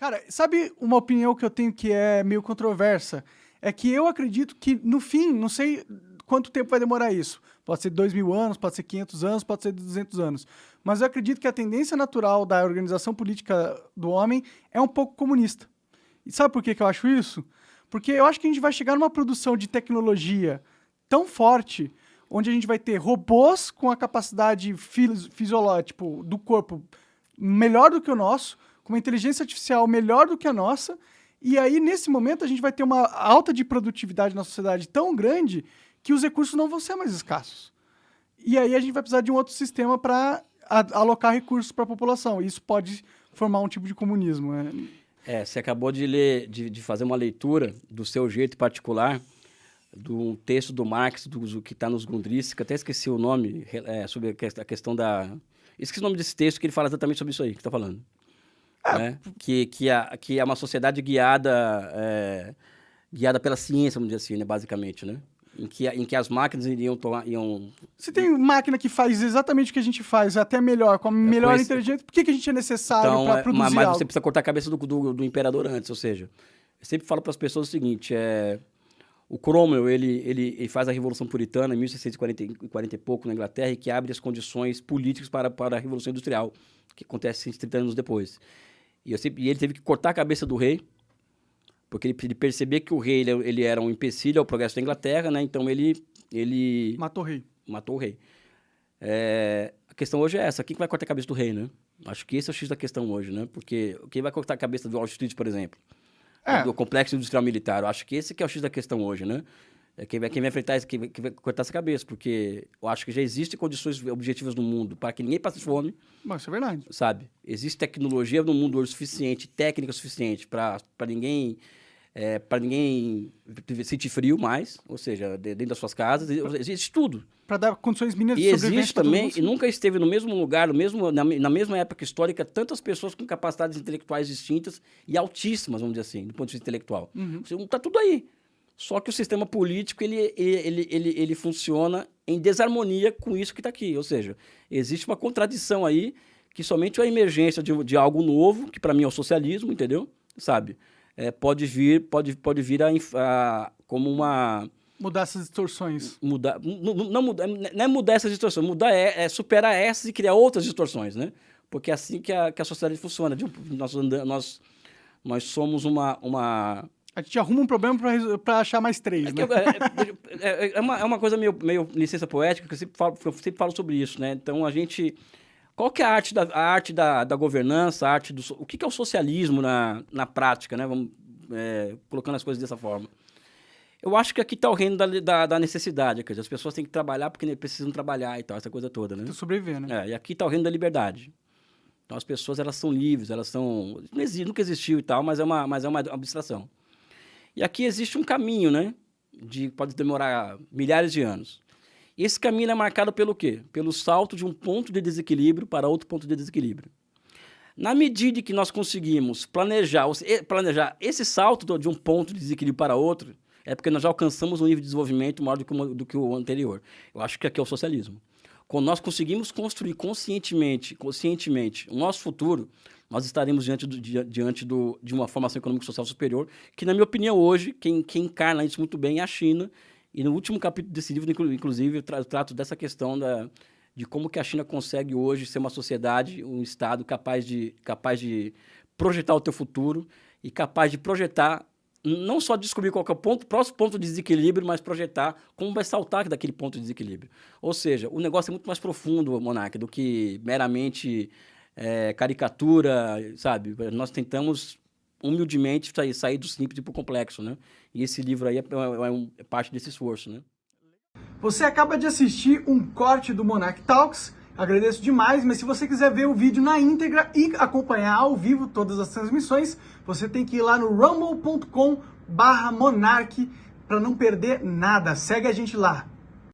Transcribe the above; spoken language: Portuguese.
Cara, sabe uma opinião que eu tenho que é meio controversa? É que eu acredito que, no fim, não sei quanto tempo vai demorar isso. Pode ser 2 mil anos, pode ser 500 anos, pode ser 200 anos. Mas eu acredito que a tendência natural da organização política do homem é um pouco comunista. E sabe por que, que eu acho isso? Porque eu acho que a gente vai chegar numa produção de tecnologia tão forte, onde a gente vai ter robôs com a capacidade fisiológica tipo, do corpo melhor do que o nosso, com uma inteligência artificial melhor do que a nossa, e aí, nesse momento, a gente vai ter uma alta de produtividade na sociedade tão grande que os recursos não vão ser mais escassos. E aí a gente vai precisar de um outro sistema para alocar recursos para a população. Isso pode formar um tipo de comunismo. Né? É, você acabou de ler, de, de, fazer uma leitura do seu jeito particular do texto do Marx, do, do que está nos Grundrisse, que até esqueci o nome, é, sobre a questão da... Esqueci o nome desse texto, que ele fala exatamente sobre isso aí que está falando. É. Né? Que, que, é, que é uma sociedade guiada, é, guiada pela ciência, vamos dizer assim, né? basicamente, né? em que, em que as máquinas iriam tomar. Iam... Se tem máquina que faz exatamente o que a gente faz, até melhor, com a é, melhor é, inteligência, por que, que a gente é necessário então, para é, produzir mas, você precisa cortar a cabeça do, do, do imperador antes, ou seja, eu sempre falo para as pessoas o seguinte: é, o Cromwell ele, ele, ele, faz a Revolução Puritana em 1640 e pouco na Inglaterra e que abre as condições políticas para, para a Revolução Industrial, que acontece 30 anos depois. E, sempre, e ele teve que cortar a cabeça do rei porque ele, ele percebia que o rei ele, ele, era um empecilho ao progresso da Inglaterra, né? Então ele ele matou o rei. Matou o rei. É, a questão hoje é essa: quem vai cortar a cabeça do rei, né? Acho que esse é o X da questão hoje, né? Porque quem vai cortar a cabeça do Wall Street, por exemplo, é. do complexo industrial militar, eu acho que esse que é o X da questão hoje, né? É quem vai, quem vai enfrentar isso, quem vai, quem vai cortar essa cabeça, porque eu acho que já existem condições objetivas no mundo para que ninguém passe fome. Mas isso é verdade. Sabe? Existe tecnologia no mundo hoje suficiente, técnica suficiente para ninguém é, para ninguém sentir frio mais, ou seja, dentro das suas casas, existe tudo. Para dar condições mínimas de E existe também, e nunca esteve no mesmo lugar, no mesmo, na, na, mesma época histórica, tantas pessoas com capacidades intelectuais distintas e altíssimas, vamos dizer assim, do ponto de vista intelectual. Está uhum. tudo aí. Só que o sistema político, ele, ele, ele, ele funciona em desarmonia com isso que está aqui. Ou seja, existe uma contradição aí que somente a emergência de, de algo novo, que para mim é o socialismo, entendeu? Sabe? é, pode vir, pode, pode vir a, a, como uma mudar essas distorções. Mudar, não, não, mudar, não é mudar essas distorções, mudar é, é, superar essas e criar outras distorções, né? Porque é assim que a, que a sociedade funciona. Nós, nós, nós somos uma, uma a gente arruma um problema para achar mais três, é né? É, é, é, uma, é uma coisa meio, meio licença poética, que eu sempre falo, eu sempre falo sobre isso, né? Então, a gente qual que é a arte da, a arte da, da governança, a arte do... O que, que é o socialismo na, na prática, né? Vamos, é, colocando as coisas dessa forma. Eu acho que aqui está o reino da, da, da, necessidade, quer dizer, as pessoas têm que trabalhar porque precisam trabalhar e tal, essa coisa toda, né? Para sobreviver, né? É, e aqui está o reino da liberdade. Então as pessoas, elas são livres, elas são... Não existe, nunca existiu e tal, mas é uma, mas é uma abstração. E aqui existe um caminho, né? De, pode demorar milhares de anos. Esse caminho é marcado pelo quê? Pelo salto de um ponto de desequilíbrio para outro ponto de desequilíbrio. Na medida que nós conseguimos planejar, planejar esse salto de um ponto de desequilíbrio para outro, é porque nós já alcançamos um nível de desenvolvimento maior do que, o, do que o anterior. Eu acho que aqui é o socialismo. Quando nós conseguimos construir conscientemente, conscientemente o nosso futuro, nós estaremos diante, do, diante do, de uma formação econômica e social superior, que, na minha opinião, hoje, quem, quem encarna isso muito bem é a China, e no último capítulo desse livro, inclusive, eu, tra trato dessa questão da, de como que a China consegue hoje ser uma sociedade, um Estado capaz de, capaz de projetar o teu futuro e capaz de projetar, não só descobrir qual é o ponto, próximo ponto de desequilíbrio, mas projetar como vai saltar daquele ponto de desequilíbrio. Ou seja, o negócio é muito mais profundo, Monark, do que meramente é, caricatura, sabe? Nós tentamos humildemente sair, sair do simples e para o complexo, né? E esse livro aí é, é, é, parte desse esforço, né? Você acaba de assistir um corte do Monarch Talks, agradeço demais, mas se você quiser ver o vídeo na íntegra e acompanhar ao vivo todas as transmissões, você tem que ir lá no rumble.com barra Monarch para não perder nada. Segue a gente lá.